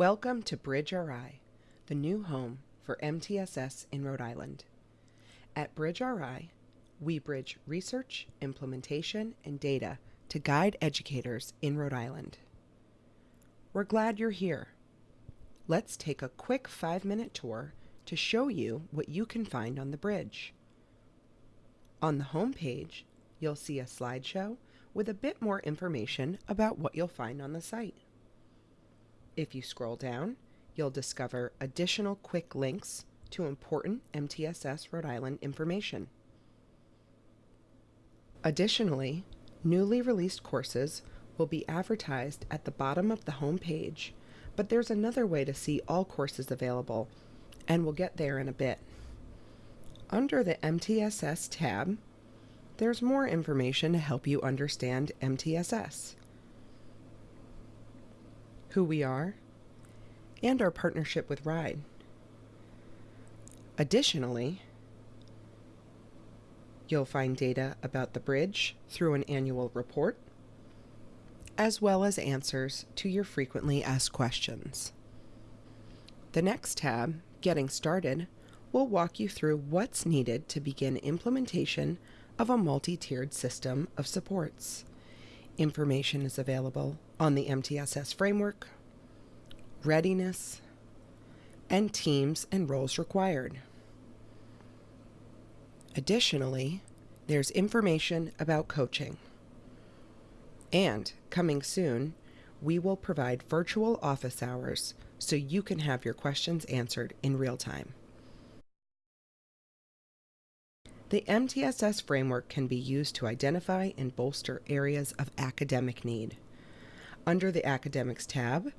Welcome to Bridge RI, the new home for MTSS in Rhode Island. At Bridge RI, we bridge research, implementation, and data to guide educators in Rhode Island. We're glad you're here. Let's take a quick five minute tour to show you what you can find on the bridge. On the home page, you'll see a slideshow with a bit more information about what you'll find on the site. If you scroll down, you'll discover additional quick links to important MTSS Rhode Island information. Additionally, newly released courses will be advertised at the bottom of the home page, but there's another way to see all courses available, and we'll get there in a bit. Under the MTSS tab, there's more information to help you understand MTSS who we are, and our partnership with RIDE. Additionally, you'll find data about the bridge through an annual report, as well as answers to your frequently asked questions. The next tab, Getting Started, will walk you through what's needed to begin implementation of a multi-tiered system of supports. Information is available on the MTSS framework, readiness, and teams and roles required. Additionally, there's information about coaching. And coming soon, we will provide virtual office hours so you can have your questions answered in real time. The MTSS framework can be used to identify and bolster areas of academic need. Under the Academics tab,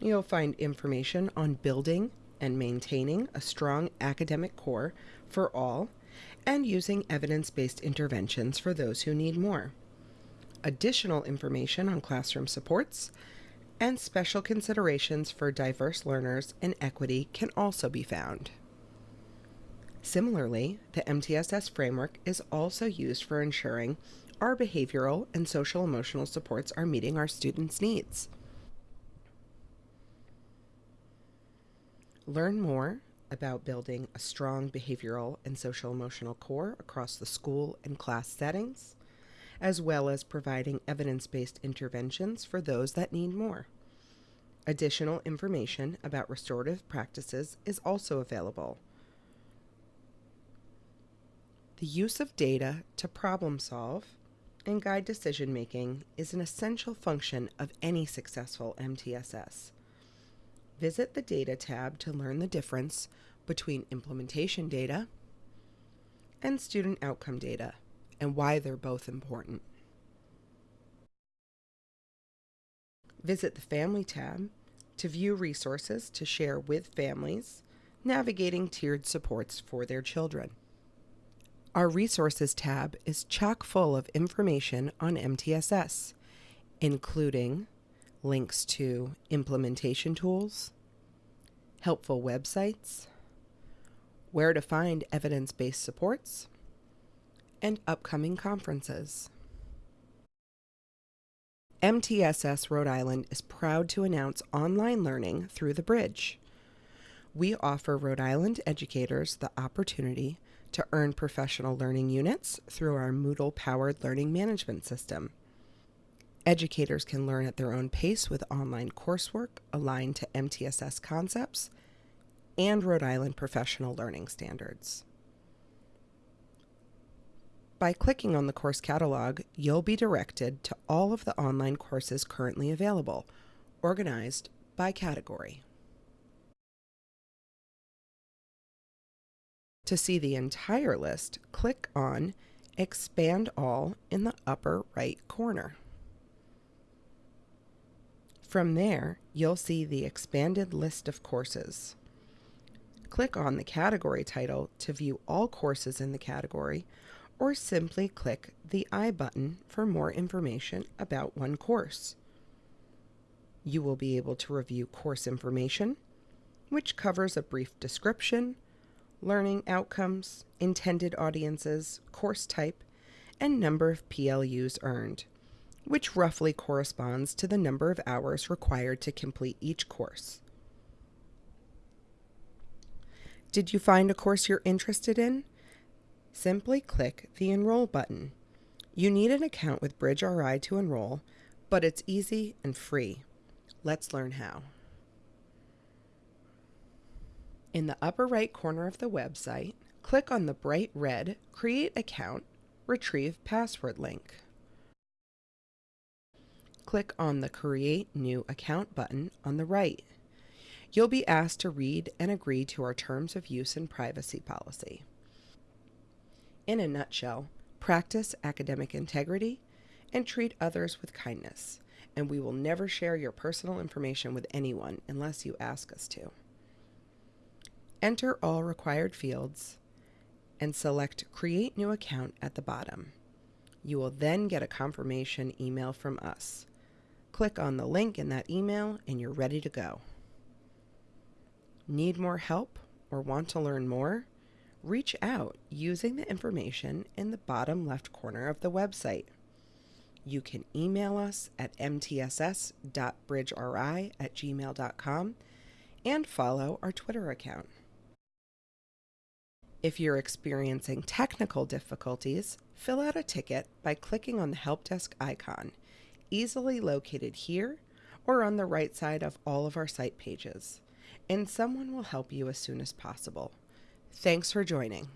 you'll find information on building and maintaining a strong academic core for all and using evidence-based interventions for those who need more. Additional information on classroom supports and special considerations for diverse learners and equity can also be found. Similarly, the MTSS framework is also used for ensuring our behavioral and social emotional supports are meeting our students' needs. Learn more about building a strong behavioral and social emotional core across the school and class settings, as well as providing evidence based interventions for those that need more. Additional information about restorative practices is also available. The use of data to problem solve and guide decision making is an essential function of any successful MTSS. Visit the Data tab to learn the difference between implementation data and student outcome data and why they're both important. Visit the Family tab to view resources to share with families navigating tiered supports for their children. Our Resources tab is chock full of information on MTSS, including links to implementation tools, helpful websites, where to find evidence based supports, and upcoming conferences. MTSS Rhode Island is proud to announce online learning through the bridge. We offer Rhode Island educators the opportunity to earn professional learning units through our Moodle powered learning management system. Educators can learn at their own pace with online coursework aligned to MTSS concepts and Rhode Island professional learning standards. By clicking on the course catalog, you'll be directed to all of the online courses currently available, organized by category. To see the entire list, click on Expand All in the upper right corner. From there, you'll see the expanded list of courses. Click on the category title to view all courses in the category, or simply click the I button for more information about one course. You will be able to review course information, which covers a brief description, learning outcomes, intended audiences, course type, and number of PLUs earned, which roughly corresponds to the number of hours required to complete each course. Did you find a course you're interested in? Simply click the Enroll button. You need an account with BridgeRI to enroll, but it's easy and free. Let's learn how. In the upper right corner of the website, click on the bright red Create Account, Retrieve Password link. Click on the Create New Account button on the right. You'll be asked to read and agree to our Terms of Use and Privacy Policy. In a nutshell, practice academic integrity and treat others with kindness, and we will never share your personal information with anyone unless you ask us to. Enter all required fields and select Create New Account at the bottom. You will then get a confirmation email from us. Click on the link in that email and you're ready to go. Need more help or want to learn more? Reach out using the information in the bottom left corner of the website. You can email us at mtss.bridgeri at gmail.com and follow our Twitter account. If you're experiencing technical difficulties, fill out a ticket by clicking on the help desk icon, easily located here or on the right side of all of our site pages, and someone will help you as soon as possible. Thanks for joining.